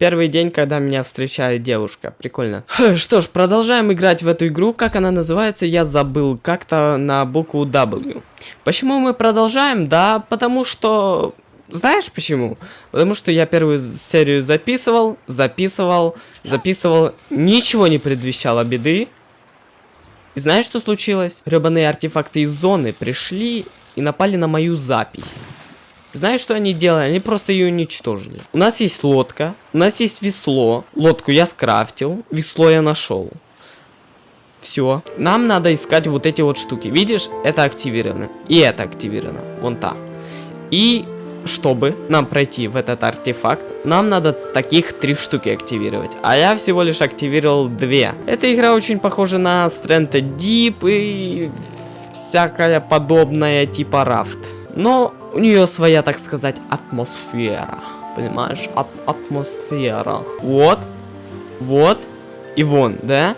Первый день, когда меня встречает девушка. Прикольно. Что ж, продолжаем играть в эту игру. Как она называется, я забыл. Как-то на букву W. Почему мы продолжаем? Да, потому что... Знаешь почему? Потому что я первую серию записывал, записывал, записывал. Ничего не предвещало беды. И знаешь, что случилось? Гребаные артефакты из зоны пришли и напали на мою запись. Знаешь, что они делали? Они просто ее уничтожили. У нас есть лодка, у нас есть весло. Лодку я скрафтил, весло я нашел. Все. Нам надо искать вот эти вот штуки. Видишь, это активировано. И это активировано. Вон та. И чтобы нам пройти в этот артефакт, нам надо таких три штуки активировать. А я всего лишь активировал две. Эта игра очень похожа на Strength Deep и всякая подобная типа Raft. Но у нее своя, так сказать, атмосфера. Понимаешь? Ат атмосфера. Вот. Вот. И вон, да?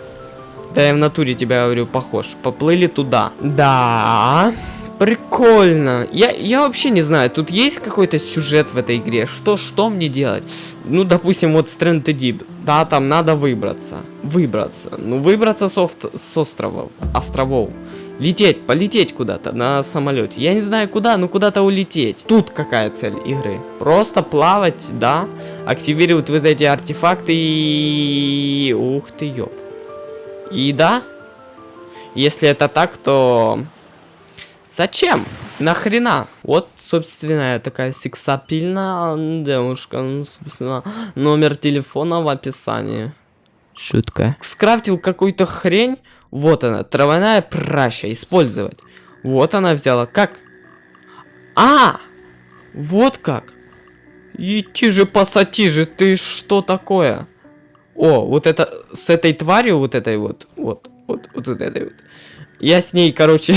Да я в натуре тебя говорю, похож. Поплыли туда. Да. Прикольно. Я, я вообще не знаю, тут есть какой-то сюжет в этой игре? Что, что мне делать? Ну, допустим, вот Strand Deep. Да, там надо выбраться. Выбраться. Ну, выбраться с, с островов. Островов. Лететь, полететь куда-то на самолете. Я не знаю куда, но куда-то улететь. Тут какая цель игры? Просто плавать, да? Активировать вот эти артефакты и... Ух ты, ёп. И да, если это так, то... Зачем? Нахрена? Вот, собственно, такая сексапильная девушка. Ну, собственно, номер телефона в описании. Шутка. Скрафтил какую-то хрень. Вот она, травяная праща, использовать. Вот она взяла. Как? А! Вот как. Идти же, пасати же, ты что такое? О, вот это, с этой тварью, вот этой вот, вот, вот, вот, вот этой вот. Я с ней, короче,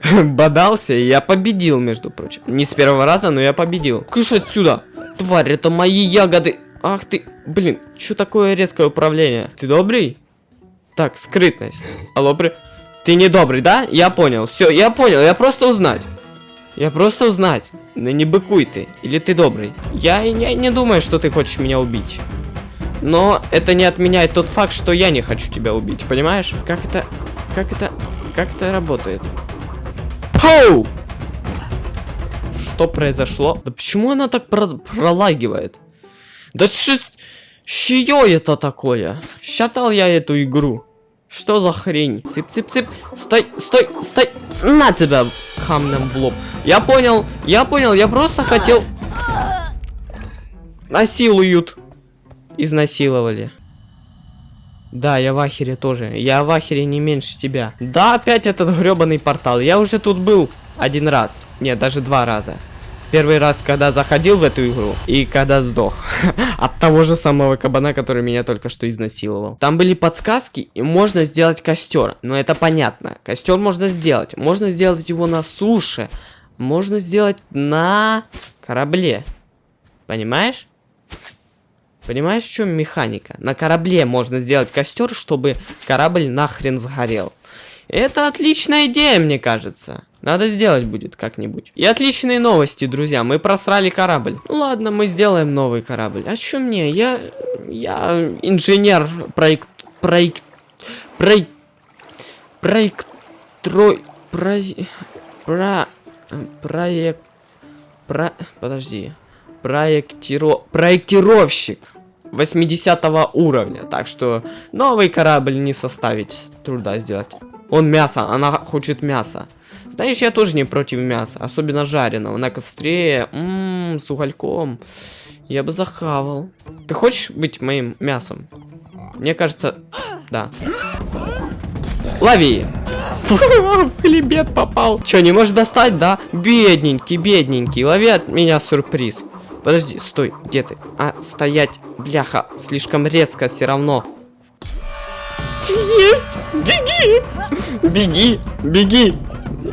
бодался, и я победил, между прочим. Не с первого раза, но я победил. Кыш отсюда! Тварь, это мои ягоды! Ах ты, блин, что такое резкое управление? Ты добрый? Так, скрытность. Алло, при... Ты не добрый, да? Я понял. Все, я понял. Я просто узнать. Я просто узнать. Ну не быкуй ты. Или ты добрый. Я, я не думаю, что ты хочешь меня убить. Но это не отменяет тот факт, что я не хочу тебя убить. Понимаешь? Как это... Как это... Как это работает? Пау! Что произошло? Да почему она так про пролагивает? Да что... Чье это такое? Считал я эту игру. Что за хрень? Цып-цып-цып. Стой, стой, стой. На тебя камнем в лоб. Я понял, я понял, я просто хотел... Насилуют. Изнасиловали. Да, я в ахере тоже. Я в ахере не меньше тебя. Да, опять этот гребаный портал. Я уже тут был один раз. Нет, даже два раза. Первый раз, когда заходил в эту игру, и когда сдох. От того же самого кабана, который меня только что изнасиловал. Там были подсказки, и можно сделать костер. Но это понятно. Костер можно сделать. Можно сделать его на суше. Можно сделать на корабле. Понимаешь? Понимаешь, в чем механика? На корабле можно сделать костер, чтобы корабль нахрен сгорел. Это отличная идея, мне кажется. Надо сделать будет как-нибудь. И отличные новости, друзья. Мы просрали корабль. Ну ладно, мы сделаем новый корабль. А что мне? Я... Я инженер, проект... Проект... Проект... Проект... Трой... Про... Про... Проект... Про... Подожди. Проектиро... Проектировщик. 80 уровня. Так что новый корабль не составить труда сделать. Он мясо, она хочет мясо. Знаешь, я тоже не против мяса, особенно жареного, на костре, ммм, с угольком. Я бы захавал. Ты хочешь быть моим мясом? Мне кажется, да. Лови! В хлебет попал. Че, не можешь достать, да? Бедненький, бедненький. Лови от меня сюрприз. Подожди, стой, где ты? А, стоять, бляха, слишком резко все равно. Есть! Беги! Беги! Беги!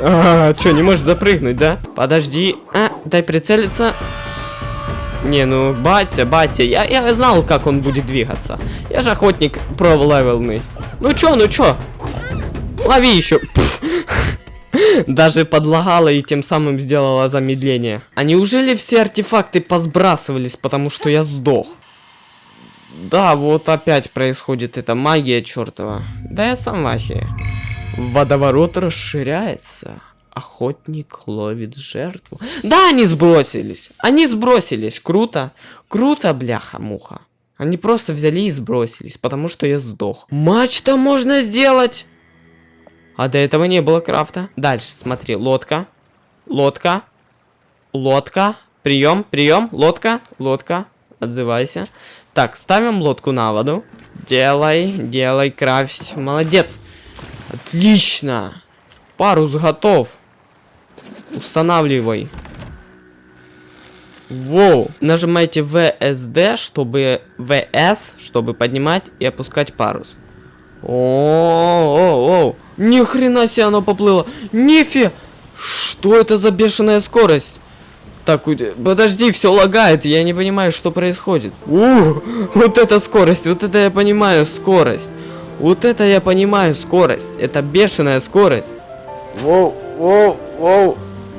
А, что, не можешь запрыгнуть, да? Подожди. А, дай прицелиться. Не, ну, батя, батя, я, я знал, как он будет двигаться. Я же охотник про-левелный. Ну чё, ну чё? Лови еще. Даже подлагала и тем самым сделала замедление. А неужели все артефакты посбрасывались, потому что я сдох? Да, вот опять происходит эта магия чертова. Да я сам в ахере. Водоворот расширяется. Охотник ловит жертву. Да, они сбросились. Они сбросились. Круто. Круто, бляха-муха. Они просто взяли и сбросились, потому что я сдох. Матч-то можно сделать. А до этого не было крафта. Дальше, смотри, лодка. Лодка. Лодка. Прием, прием, лодка, лодка. Отзывайся. Так, ставим лодку на воду. Делай, делай, крафть. Молодец. Отлично. Парус готов. Устанавливай. Воу. Нажимайте VSD, чтобы... VS, чтобы поднимать и опускать парус. О-о-о. Ни хрена себе оно поплыло. Нифи. Что это за бешеная скорость? Так, подожди, все лагает, я не понимаю, что происходит. Ух, вот это скорость, вот это я понимаю, скорость. Вот это я понимаю, скорость. Это бешеная скорость. Воу, воу, воу,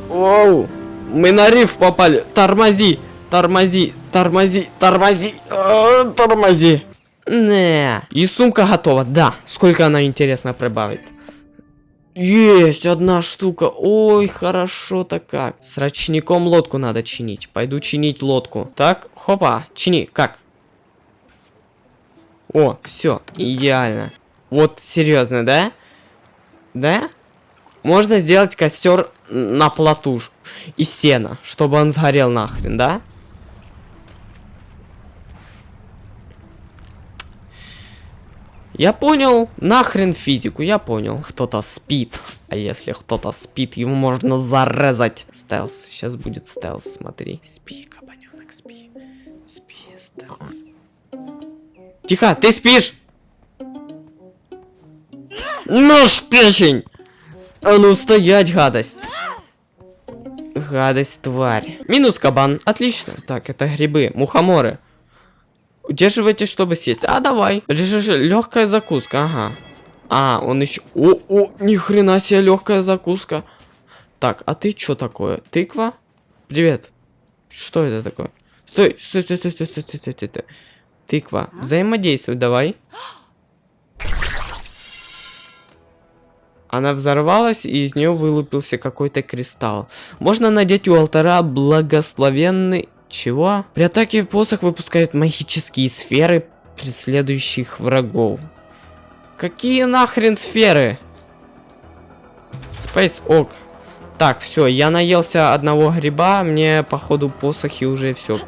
воу. Мы на риф попали. Тормози, тормози, тормози, тормози, э, тормози. Не. И сумка готова, да. Сколько она, интересно, прибавит? Есть одна штука. Ой, хорошо-то как. С рачником лодку надо чинить. Пойду чинить лодку. Так, хопа, чини. Как? О, все, идеально. Вот серьезно, да? Да? Можно сделать костер на плоту из сена, чтобы он сгорел нахрен, да? Я понял, нахрен физику, я понял. Кто-то спит. А если кто-то спит, его можно зарезать. Стелс, сейчас будет стелс, смотри. Спи, кабаненок, спи. Спи, стелс. Тихо, ты спишь? Нож печень! А ну стоять, гадость. Гадость, тварь. Минус кабан, отлично. Так, это грибы, мухоморы. Удерживайте, чтобы съесть. А, давай. Легкая закуска, ага. А, он еще... О, о, ни хрена себе легкая закуска. Так, а ты что такое? Тыква? Привет. Что это такое? Стой, стой, стой, стой, стой, стой, стой, стой, стой. Тыква. Взаимодействуй, давай. Она взорвалась, и из нее вылупился какой-то кристалл. Можно надеть у алтаря благословенный чего? При атаке посох выпускает магические сферы преследующих врагов. Какие нахрен сферы? Space Ок. Так, все, я наелся одного гриба, мне походу посохи уже все.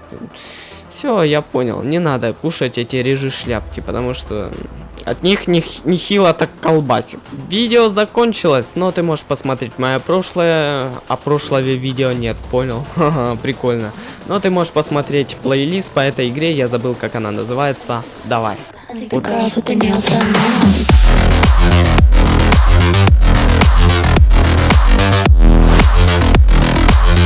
Все, я понял. Не надо кушать эти режи шляпки, потому что от них нехило так колбасит. Видео закончилось, но ты можешь посмотреть мое прошлое, а прошлое видео нет, понял? Прикольно. Но ты можешь посмотреть плейлист по этой игре, я забыл как она называется. Давай. Удачи.